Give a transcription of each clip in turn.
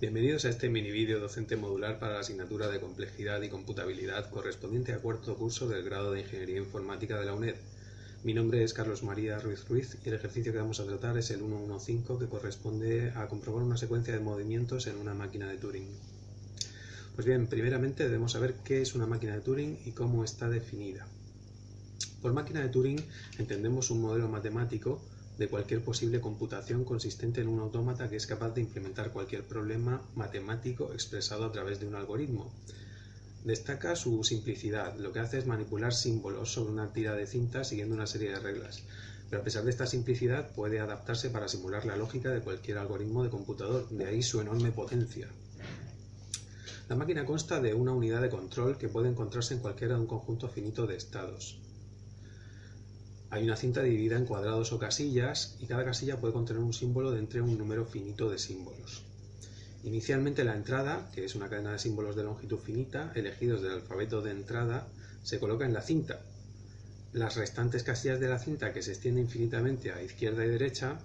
Bienvenidos a este mini vídeo docente modular para la asignatura de complejidad y computabilidad correspondiente a cuarto curso del grado de Ingeniería Informática de la UNED. Mi nombre es Carlos María Ruiz Ruiz y el ejercicio que vamos a tratar es el 115 que corresponde a comprobar una secuencia de movimientos en una máquina de Turing. Pues bien, primeramente debemos saber qué es una máquina de Turing y cómo está definida. Por máquina de Turing entendemos un modelo matemático de cualquier posible computación consistente en un autómata que es capaz de implementar cualquier problema matemático expresado a través de un algoritmo. Destaca su simplicidad, lo que hace es manipular símbolos sobre una tira de cinta siguiendo una serie de reglas, pero a pesar de esta simplicidad puede adaptarse para simular la lógica de cualquier algoritmo de computador, de ahí su enorme potencia. La máquina consta de una unidad de control que puede encontrarse en cualquiera de un conjunto finito de estados. Hay una cinta dividida en cuadrados o casillas y cada casilla puede contener un símbolo de entre un número finito de símbolos. Inicialmente la entrada, que es una cadena de símbolos de longitud finita, elegidos del alfabeto de entrada, se coloca en la cinta. Las restantes casillas de la cinta, que se extiende infinitamente a izquierda y derecha,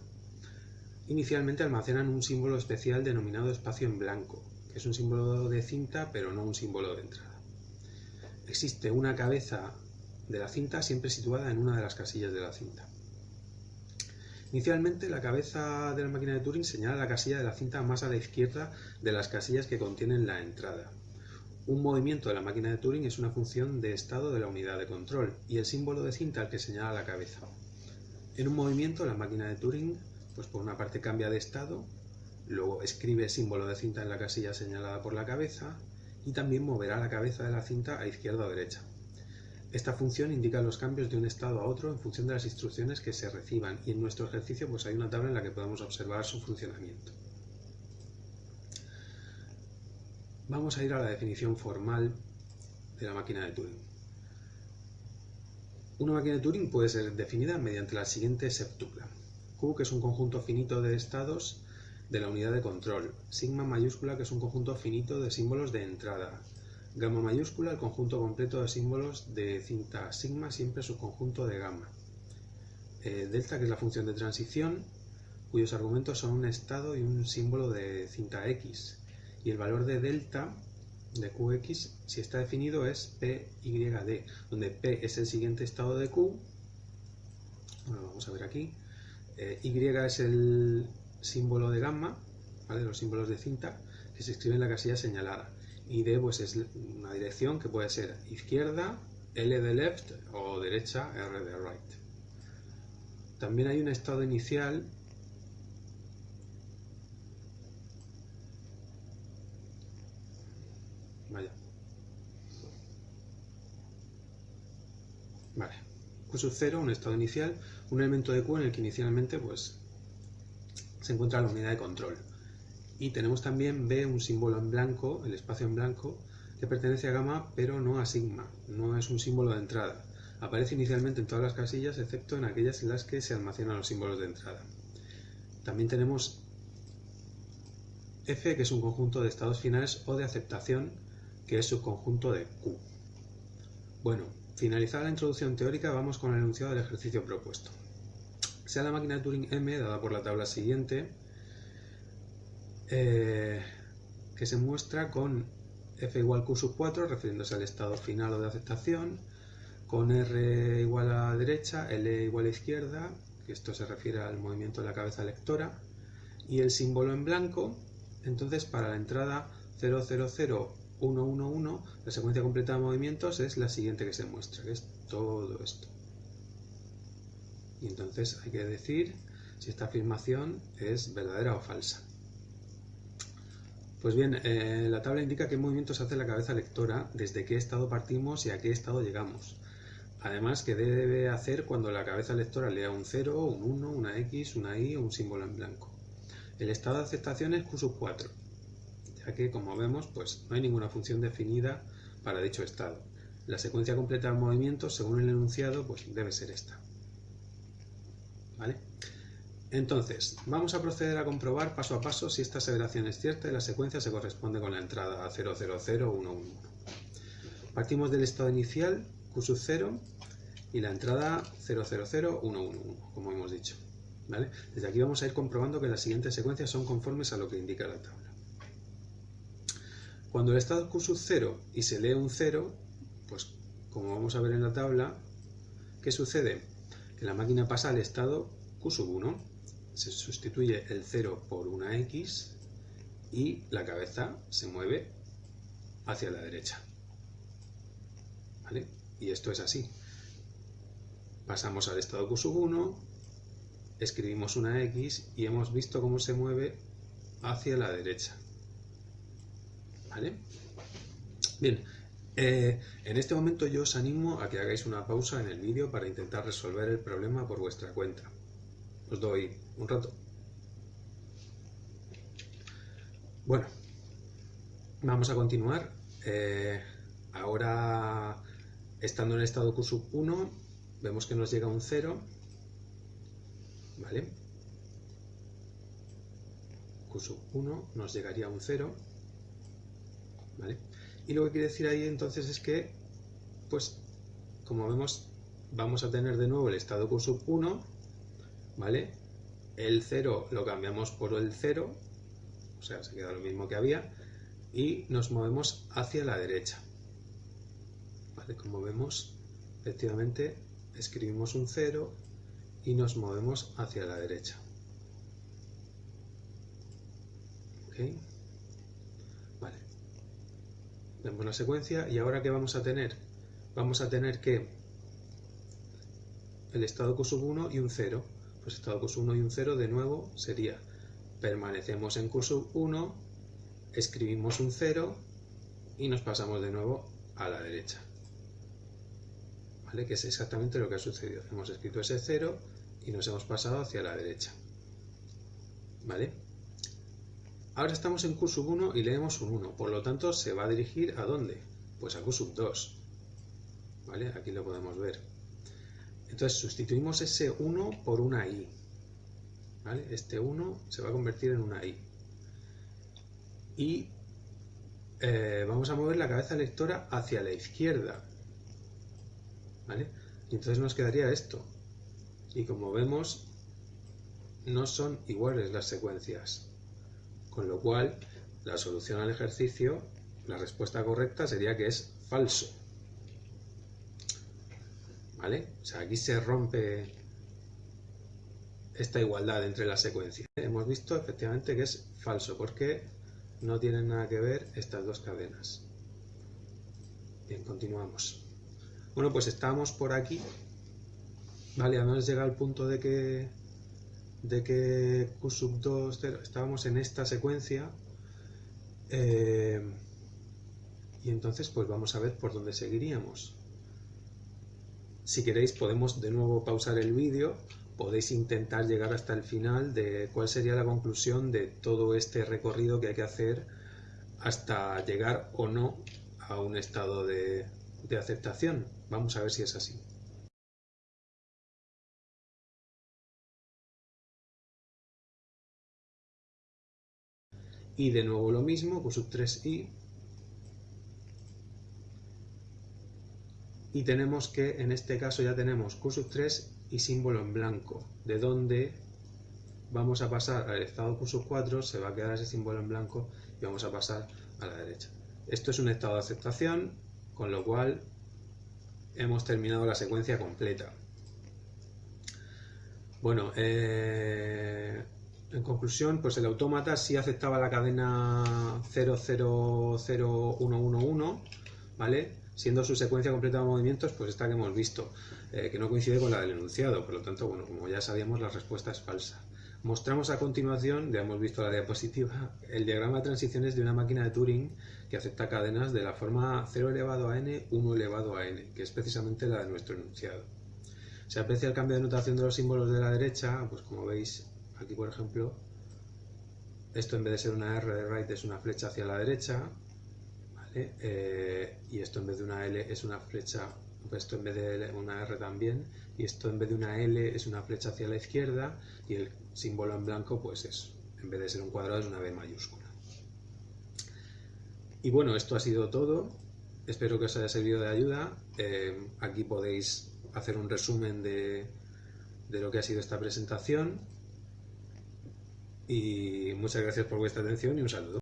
inicialmente almacenan un símbolo especial denominado espacio en blanco, que es un símbolo de cinta pero no un símbolo de entrada. Existe una cabeza de la cinta siempre situada en una de las casillas de la cinta. Inicialmente la cabeza de la máquina de Turing señala la casilla de la cinta más a la izquierda de las casillas que contienen la entrada. Un movimiento de la máquina de Turing es una función de estado de la unidad de control y el símbolo de cinta al que señala la cabeza. En un movimiento la máquina de Turing, pues por una parte cambia de estado, luego escribe símbolo de cinta en la casilla señalada por la cabeza y también moverá la cabeza de la cinta a izquierda o derecha. Esta función indica los cambios de un estado a otro en función de las instrucciones que se reciban y en nuestro ejercicio pues hay una tabla en la que podemos observar su funcionamiento. Vamos a ir a la definición formal de la máquina de Turing. Una máquina de Turing puede ser definida mediante la siguiente septupla. Q, que es un conjunto finito de estados de la unidad de control. Sigma mayúscula, que es un conjunto finito de símbolos de entrada. Gamma mayúscula, el conjunto completo de símbolos de cinta sigma, siempre subconjunto de gamma. Eh, delta, que es la función de transición, cuyos argumentos son un estado y un símbolo de cinta x. Y el valor de delta de qx, si está definido, es PYD, donde P es el siguiente estado de Q. Bueno, vamos a ver aquí. Eh, y es el símbolo de gamma, ¿vale? los símbolos de cinta, que se escribe en la casilla señalada y D pues es una dirección que puede ser izquierda, L de left o derecha, R de right. También hay un estado inicial Vaya. Vale. Q sub 0, un estado inicial, un elemento de Q en el que inicialmente pues, se encuentra la unidad de control. Y tenemos también B, un símbolo en blanco, el espacio en blanco, que pertenece a gamma pero no a sigma, no es un símbolo de entrada. Aparece inicialmente en todas las casillas excepto en aquellas en las que se almacenan los símbolos de entrada. También tenemos F, que es un conjunto de estados finales o de aceptación, que es subconjunto de Q. Bueno, finalizada la introducción teórica, vamos con el enunciado del ejercicio propuesto. Sea la máquina de Turing M, dada por la tabla siguiente, eh, que se muestra con f igual q sub 4, refiriéndose al estado final o de aceptación, con r igual a derecha, l igual a izquierda, que esto se refiere al movimiento de la cabeza lectora, y el símbolo en blanco, entonces para la entrada 000111, la secuencia completa de movimientos es la siguiente que se muestra, que es todo esto. Y entonces hay que decir si esta afirmación es verdadera o falsa. Pues bien, eh, la tabla indica qué movimientos hace la cabeza lectora, desde qué estado partimos y a qué estado llegamos. Además, qué debe hacer cuando la cabeza lectora lea un 0, un 1, una X, una Y o un símbolo en blanco. El estado de aceptación es Q sub 4, ya que, como vemos, pues no hay ninguna función definida para dicho estado. La secuencia completa de movimientos, según el enunciado, pues debe ser esta. ¿Vale? Entonces, vamos a proceder a comprobar paso a paso si esta aseveración es cierta y la secuencia se corresponde con la entrada 000111. Partimos del estado inicial, Q sub 0, y la entrada 000111, como hemos dicho. Desde aquí vamos a ir comprobando que las siguientes secuencias son conformes a lo que indica la tabla. Cuando el estado Q sub 0 y se lee un 0, pues como vamos a ver en la tabla, ¿qué sucede? Que la máquina pasa al estado Q sub 1, se sustituye el 0 por una X y la cabeza se mueve hacia la derecha. ¿Vale? Y esto es así. Pasamos al estado Q sub 1, escribimos una X y hemos visto cómo se mueve hacia la derecha. ¿Vale? Bien, eh, en este momento yo os animo a que hagáis una pausa en el vídeo para intentar resolver el problema por vuestra cuenta. Os doy un rato. Bueno, vamos a continuar. Eh, ahora, estando en el estado Q 1, vemos que nos llega un 0. ¿Vale? Q 1 nos llegaría un 0. Y lo que quiere decir ahí entonces es que, pues, como vemos, vamos a tener de nuevo el estado Q sub 1, ¿vale? El 0 lo cambiamos por el 0, o sea, se queda lo mismo que había, y nos movemos hacia la derecha. ¿Vale? Como vemos, efectivamente, escribimos un 0 y nos movemos hacia la derecha. ¿Okay? Vemos la secuencia y ahora ¿qué vamos a tener? Vamos a tener que el estado Q 1 y un 0. Pues estado Q 1 y un 0 de nuevo sería permanecemos en Q 1, escribimos un 0 y nos pasamos de nuevo a la derecha. ¿Vale? Que es exactamente lo que ha sucedido. Hemos escrito ese 0 y nos hemos pasado hacia la derecha. ¿Vale? Ahora estamos en Q 1 y leemos un 1, por lo tanto se va a dirigir a dónde? Pues a Q 2. ¿Vale? Aquí lo podemos ver. Entonces sustituimos ese 1 por una I. ¿Vale? Este 1 se va a convertir en una I. Y eh, vamos a mover la cabeza lectora hacia la izquierda. ¿Vale? Y entonces nos quedaría esto. Y como vemos, no son iguales las secuencias. Con lo cual, la solución al ejercicio, la respuesta correcta sería que es falso. ¿Vale? O sea, aquí se rompe esta igualdad entre las secuencias. Hemos visto efectivamente que es falso, porque no tienen nada que ver estas dos cadenas. Bien, continuamos. Bueno, pues estamos por aquí. Vale, además llega al punto de que de que Q sub 2, 0, estábamos en esta secuencia eh, y entonces pues vamos a ver por dónde seguiríamos. Si queréis podemos de nuevo pausar el vídeo, podéis intentar llegar hasta el final de cuál sería la conclusión de todo este recorrido que hay que hacer hasta llegar o no a un estado de aceptación. Vamos a ver si es así. y de nuevo lo mismo, Q sub 3i. Y tenemos que, en este caso ya tenemos Q sub 3 y símbolo en blanco, de donde vamos a pasar al estado Q sub 4, se va a quedar ese símbolo en blanco y vamos a pasar a la derecha. Esto es un estado de aceptación, con lo cual hemos terminado la secuencia completa. Bueno, eh, en conclusión, pues el autómata sí aceptaba la cadena 000111, ¿vale? Siendo su secuencia completa de movimientos, pues esta que hemos visto, eh, que no coincide con la del enunciado, por lo tanto, bueno, como ya sabíamos, la respuesta es falsa. Mostramos a continuación, ya hemos visto la diapositiva, el diagrama de transiciones de una máquina de Turing que acepta cadenas de la forma 0 elevado a n, 1 elevado a n, que es precisamente la de nuestro enunciado. Se aprecia el cambio de notación de los símbolos de la derecha, pues como veis Aquí, por ejemplo, esto en vez de ser una R de right es una flecha hacia la derecha, eh, y esto en vez de una L es una flecha, esto en vez de una R también, y esto en vez de una L es una flecha hacia la izquierda, y el símbolo en blanco pues es, en vez de ser un cuadrado es una B mayúscula. Y bueno, esto ha sido todo. Espero que os haya servido de ayuda. Eh, aquí podéis hacer un resumen de, de lo que ha sido esta presentación y muchas gracias por vuestra atención y un saludo.